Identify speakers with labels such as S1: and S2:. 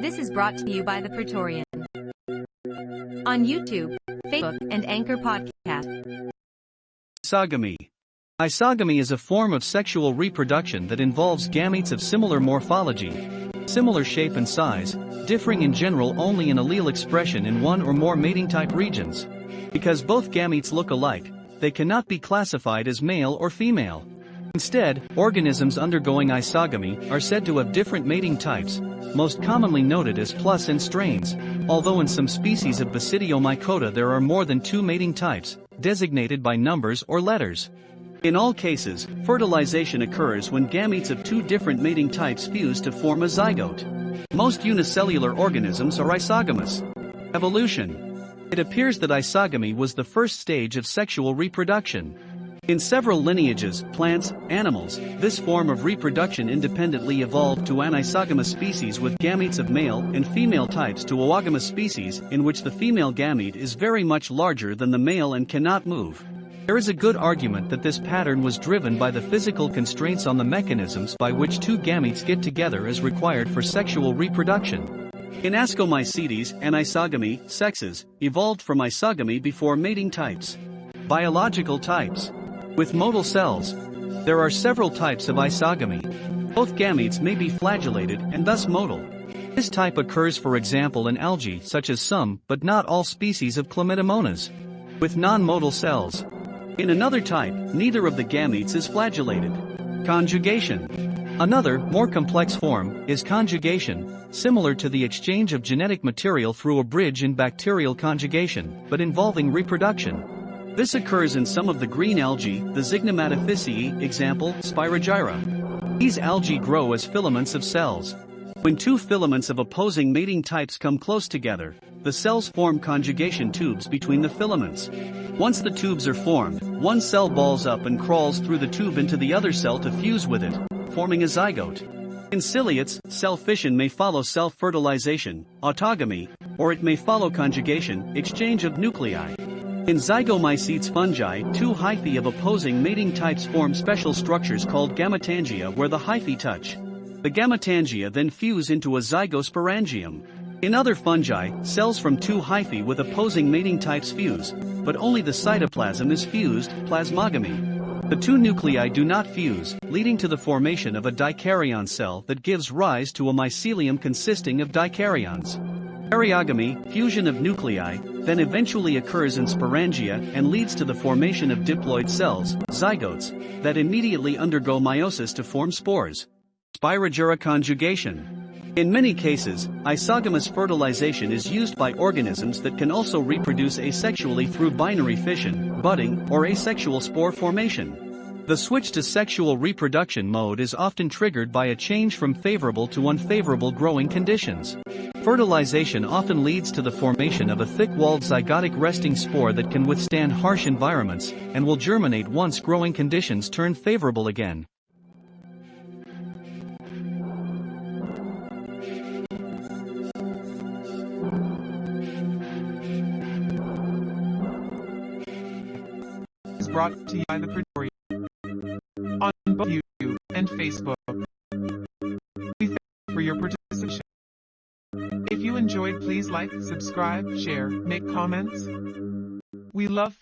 S1: This is brought to you by the Praetorian. On YouTube, Facebook, and Anchor Podcast.
S2: Isogamy. Isogamy is a form of sexual reproduction that involves gametes of similar morphology, similar shape and size, differing in general only in allele expression in one or more mating type regions. Because both gametes look alike, they cannot be classified as male or female. Instead, organisms undergoing isogamy are said to have different mating types, most commonly noted as plus and strains, although in some species of Basidiomycota there are more than two mating types, designated by numbers or letters. In all cases, fertilization occurs when gametes of two different mating types fuse to form a zygote. Most unicellular organisms are isogamous. Evolution. It appears that isogamy was the first stage of sexual reproduction. In several lineages, plants, animals, this form of reproduction independently evolved to anisogamous species with gametes of male and female types to oogamous species in which the female gamete is very much larger than the male and cannot move. There is a good argument that this pattern was driven by the physical constraints on the mechanisms by which two gametes get together as required for sexual reproduction. In Ascomycetes, anisogamy, sexes, evolved from isogamy before mating types. Biological types. With motile cells, there are several types of isogamy. Both gametes may be flagellated and thus motile. This type occurs for example in algae such as some but not all species of Chlamydomonas. With non-motile cells, in another type, neither of the gametes is flagellated. Conjugation. Another, more complex form, is conjugation, similar to the exchange of genetic material through a bridge in bacterial conjugation, but involving reproduction. This occurs in some of the green algae, the Zygnematophyceae, example, Spirogyra. These algae grow as filaments of cells. When two filaments of opposing mating types come close together, the cells form conjugation tubes between the filaments. Once the tubes are formed, one cell balls up and crawls through the tube into the other cell to fuse with it, forming a zygote. In ciliates, cell fission may follow self-fertilization, autogamy, or it may follow conjugation, exchange of nuclei. In zygomycetes fungi, two hyphae of opposing mating types form special structures called gametangia where the hyphae touch. The gametangia then fuse into a zygosporangium. In other fungi, cells from two hyphae with opposing mating types fuse, but only the cytoplasm is fused, plasmogamy. The two nuclei do not fuse, leading to the formation of a dikaryon cell that gives rise to a mycelium consisting of dikaryons. Karyogamy, fusion of nuclei, then eventually occurs in sporangia and leads to the formation of diploid cells, zygotes, that immediately undergo meiosis to form spores. Spirogyra conjugation. In many cases, isogamous fertilization is used by organisms that can also reproduce asexually through binary fission, budding, or asexual spore formation. The switch to sexual reproduction mode is often triggered by a change from favorable to unfavorable growing conditions. Fertilization often leads to the formation of a thick-walled zygotic resting spore that can withstand harsh environments and will germinate once growing conditions turn favorable again.
S3: brought to you by the Praetorian on both YouTube and Facebook. Enjoyed please like, subscribe, share, make comments. We love